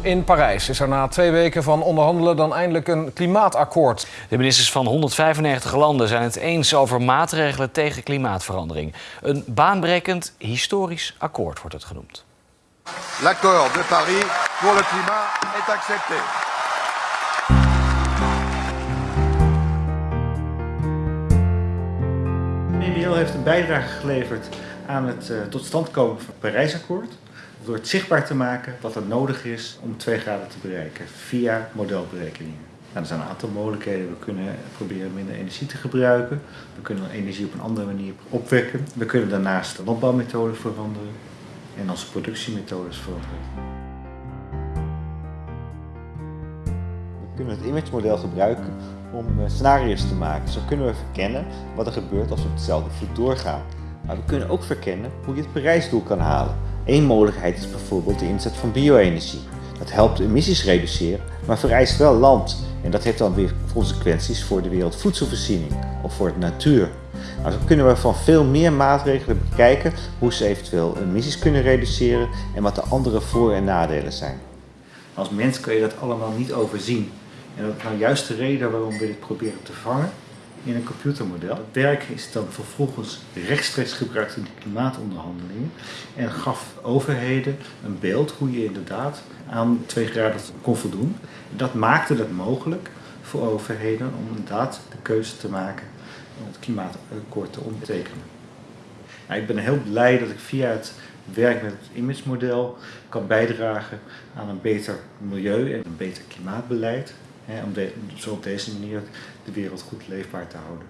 In Parijs is er na twee weken van onderhandelen dan eindelijk een klimaatakkoord. De ministers van 195 landen zijn het eens over maatregelen tegen klimaatverandering. Een baanbrekend historisch akkoord wordt het genoemd. L'accord de Paris pour le climat est accepté. Heeft een bijdrage geleverd aan het uh, tot stand komen van het Parijsakkoord. Door het zichtbaar te maken wat er nodig is om 2 graden te bereiken via modelberekeningen. Nou, er zijn een aantal mogelijkheden. We kunnen proberen minder energie te gebruiken. We kunnen energie op een andere manier opwekken. We kunnen daarnaast de landbouwmethoden veranderen en onze productiemethodes veranderen. We kunnen het image-model gebruiken om scenario's te maken. Zo kunnen we verkennen wat er gebeurt als we op hetzelfde voet doorgaan. Maar we kunnen ook verkennen hoe je het Parijsdoel kan halen. Eén mogelijkheid is bijvoorbeeld de inzet van bio-energie. Dat helpt emissies reduceren, maar vereist wel land. En dat heeft dan weer consequenties voor de wereldvoedselvoorziening of voor de natuur. Nou, zo kunnen we van veel meer maatregelen bekijken hoe ze eventueel emissies kunnen reduceren en wat de andere voor- en nadelen zijn. Als mens kun je dat allemaal niet overzien. En dat is nou juist de reden waarom we dit proberen te vangen in een computermodel. Het werk is dan vervolgens rechtstreeks gebruikt in de klimaatonderhandelingen en gaf overheden een beeld hoe je inderdaad aan 2 graden kon voldoen. Dat maakte het mogelijk voor overheden om inderdaad de keuze te maken om het klimaatakkoord te ondertekenen. Ik ben heel blij dat ik via het werk met het image-model kan bijdragen aan een beter milieu en een beter klimaatbeleid. Om zo op deze manier de wereld goed leefbaar te houden.